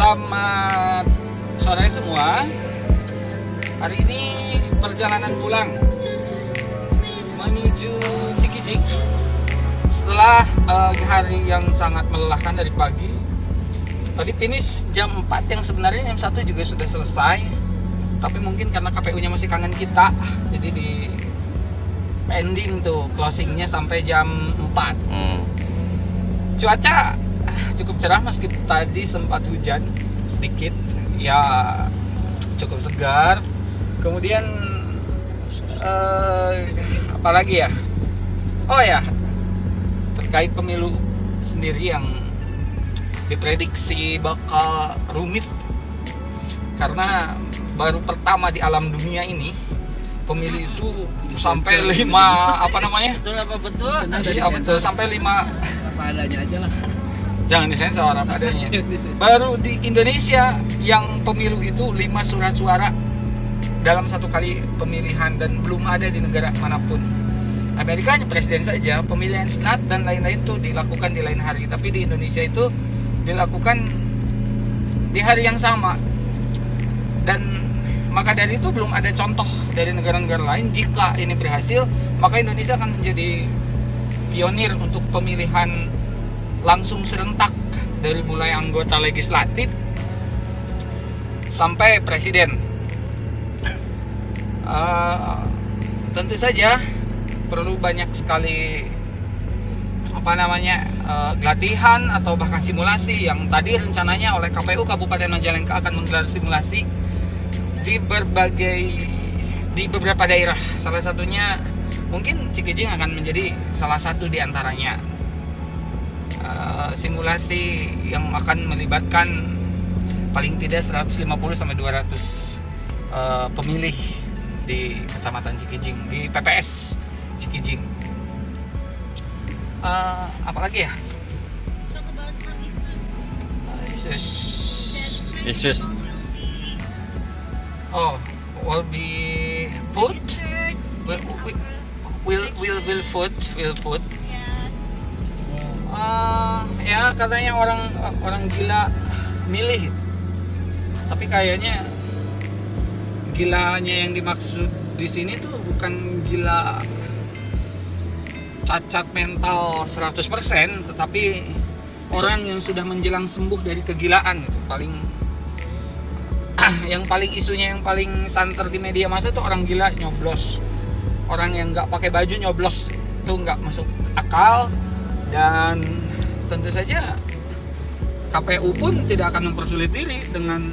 Selamat sore semua. Hari ini perjalanan pulang menuju Cikijik setelah uh, hari yang sangat melelahkan dari pagi. Tadi finish jam 4 yang sebenarnya jam 1 juga sudah selesai. Tapi mungkin karena KPU-nya masih kangen kita, jadi di ending tuh closingnya sampai jam 4. Hmm. Cuaca cukup cerah meski tadi sempat hujan sedikit. Ya cukup segar. Kemudian eh, apa lagi ya? Oh ya terkait pemilu sendiri yang diprediksi bakal rumit. Karena baru pertama di alam dunia ini pemilu itu sampai lima apa namanya? Betul apa betul? Iya betul sampai lima apa adanya aja lah jangan disensor apa adanya. Baru di Indonesia yang pemilu itu lima surat suara dalam satu kali pemilihan dan belum ada di negara mana pun. Amerika hanya presiden saja pemilihan senat dan lain-lain itu dilakukan di lain hari. Tapi di Indonesia itu dilakukan di hari yang sama. Dan maka dari itu belum ada contoh dari negara-negara lain. Jika ini berhasil maka Indonesia akan menjadi pionir untuk pemilihan langsung serentak dari mulai anggota legislatif sampai presiden uh, tentu saja perlu banyak sekali apa namanya uh, latihan atau bahkan simulasi yang tadi rencananya oleh KPU Kabupaten Majalengka akan menggelar simulasi di berbagai di beberapa daerah. Salah satunya mungkin Cikijing akan menjadi salah satu di antaranya. Uh, simulasi yang akan melibatkan paling tidak 150 sampai 200 uh, pemilih di Kecamatan Cikijing di PPS Cikijing. Uh, apalagi ya? talk about some issues Uh, issues. that Issues. Oh, will be food. registered Will will will will, will food will food. Ah, ya katanya orang orang gila milih. Tapi kayaknya gilanya yang dimaksud di sini tuh bukan gila cacat mental 100% tetapi orang yang sudah menjelang sembuh dari kegilaan itu paling yang paling isunya yang paling santer di media massa tuh orang gila nyoblos orang yang nggak pakai baju nyoblos itu nggak masuk akal dan tentu saja KPU pun tidak akan mempersulit diri dengan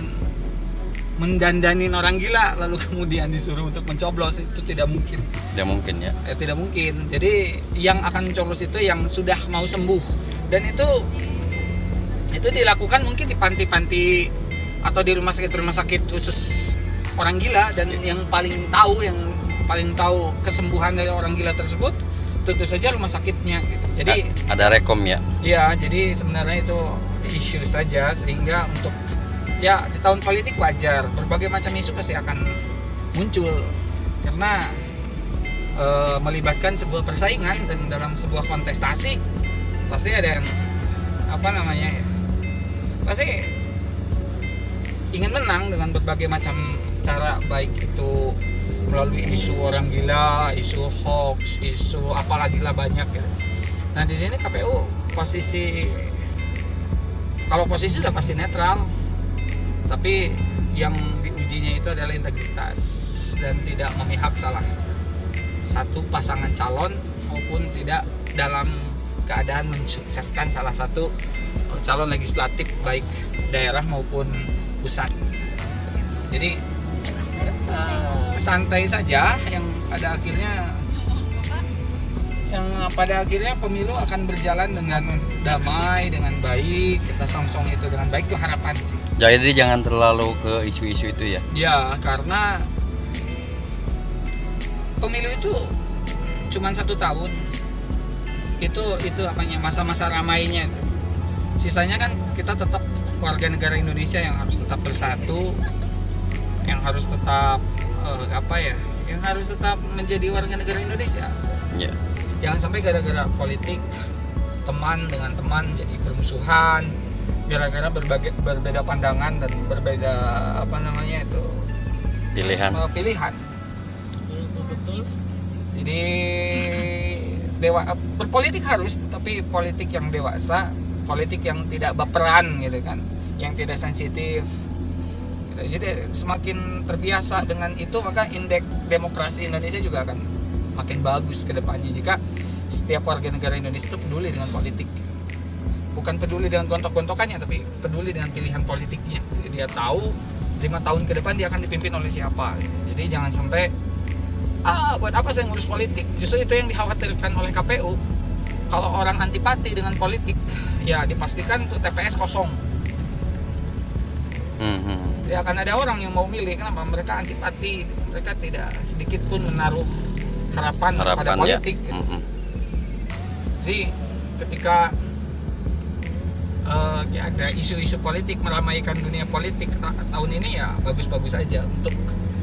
mendandanin orang gila lalu kemudian disuruh untuk mencoblos itu tidak mungkin. Ya mungkin ya. eh, tidak mungkin. Jadi yang akan mencoblos itu yang sudah mau sembuh. Dan itu itu dilakukan mungkin di panti-panti atau di rumah sakit rumah sakit khusus orang gila. Dan yang paling tahu yang paling tahu kesembuhan dari orang gila tersebut tentu saja rumah sakitnya gitu. Jadi A- ada rekom ya. Ya, jadi sebenarnya itu isu saja sehingga untuk ya di tahun politik wajar. Berbagai macam isu pasti akan muncul. Karena e, melibatkan sebuah persaingan dan dalam sebuah kontestasi pasti ada yang apa namanya ya pasti ingin menang dengan berbagai macam cara baik itu melalui isu orang gila, isu hoax, isu apalagi lah banyak ya. Nah di sini KPU posisi kalau posisi udah pasti netral, tapi yang diujinya itu adalah integritas dan tidak memihak salah satu pasangan calon maupun tidak dalam keadaan mensukseskan salah satu calon legislatif baik daerah maupun pusat. Jadi eh, santai saja yang pada akhirnya yang pada akhirnya pemilu akan berjalan dengan damai dengan baik. Kita songsong itu dengan baik itu harapan. Sih Jadi jangan terlalu ke isu-isu itu ya. ya karena pemilu itu cuma satu tahun. Itu itu apanya masa-masa ramainya. Sisanya kan kita tetap warga negara Indonesia yang harus tetap bersatu yang harus tetap eh, apa ya yang harus tetap menjadi warga negara Indonesia Ya. jangan sampai gara-gara politik teman dengan teman jadi permusuhan gara-gara berbagai berbeda pandangan dan berbeda apa namanya itu Pilihan. eh, pilihan jadi dewa berpolitik harus tetapi politik yang dewasa politik yang tidak baperan gitu kan yang tidak sensitif Jadi semakin terbiasa dengan itu maka indeks demokrasi Indonesia juga akan makin bagus ke depannya. Jika setiap warga negara Indonesia itu peduli dengan politik. Bukan peduli dengan gontok-gontokannya tapi peduli dengan pilihan politiknya. Jadi dia tahu lima tahun ke depan dia akan dipimpin oleh siapa. Jadi jangan sampai ah buat apa saya ngurus politik? Justru itu yang dikhawatirkan oleh KPU kalau orang antipati dengan politik ya dipastikan tuh TPS kosong Hmm, hmm. ya akan ada orang yang mau milih kenapa mereka antipati mereka tidak sedikit pun menaruh harapan, pada Harapan ya. politik Hmm, hmm. jadi ketika eh, ya ada isu-isu politik meramaikan dunia politik ta- tahun ini ya bagus-bagus aja untuk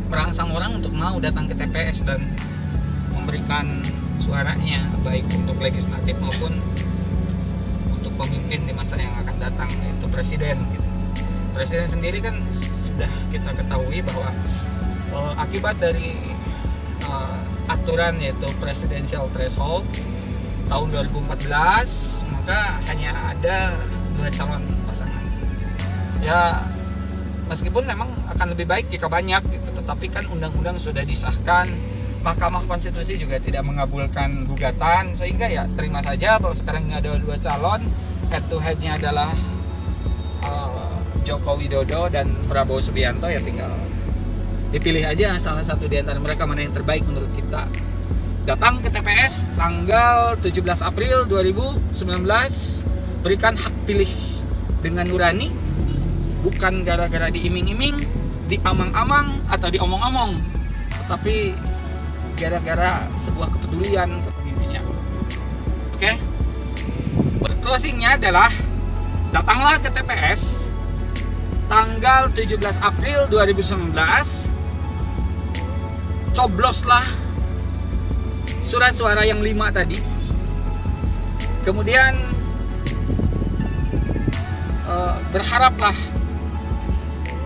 merangsang orang untuk mau datang ke TPS dan memberikan suaranya baik untuk legislatif maupun untuk pemimpin di masa yang akan datang yaitu presiden gitu. Presiden sendiri kan sudah kita ketahui bahwa eh, akibat dari eh, aturan yaitu presidential threshold tahun 2014 maka hanya ada dua calon pasangan. Ya meskipun memang akan lebih baik jika banyak gitu, tetapi kan undang-undang sudah disahkan Mahkamah Konstitusi juga tidak mengabulkan gugatan sehingga ya terima saja bahwa sekarang ada dua calon head to headnya adalah eh, Joko Widodo dan Prabowo Subianto ya tinggal dipilih aja salah satu di antara mereka mana yang terbaik menurut kita. Datang ke TPS tanggal 17 April 2019 berikan hak pilih dengan nurani bukan gara-gara diiming-iming diamang-amang atau diomong-omong tetapi gara-gara sebuah kepedulian kepemimpinnya oke? Closingnya adalah datanglah ke TPS tanggal 17 April 2019 cobloslah surat suara yang lima tadi. Kemudian eh, berharaplah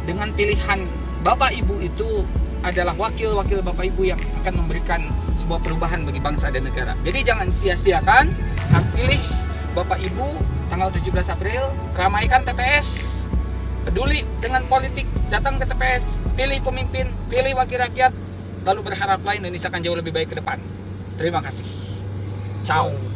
dengan pilihan bapak ibu itu adalah wakil-wakil bapak ibu yang akan memberikan sebuah perubahan bagi bangsa dan negara. Jadi jangan sia-siakan hak pilih bapak ibu tanggal 17 April ramaikan TPS peduli dengan politik datang ke TPS pilih pemimpin pilih wakil rakyat lalu berharaplah Indonesia akan jauh lebih baik ke depan. Terima kasih. Ciao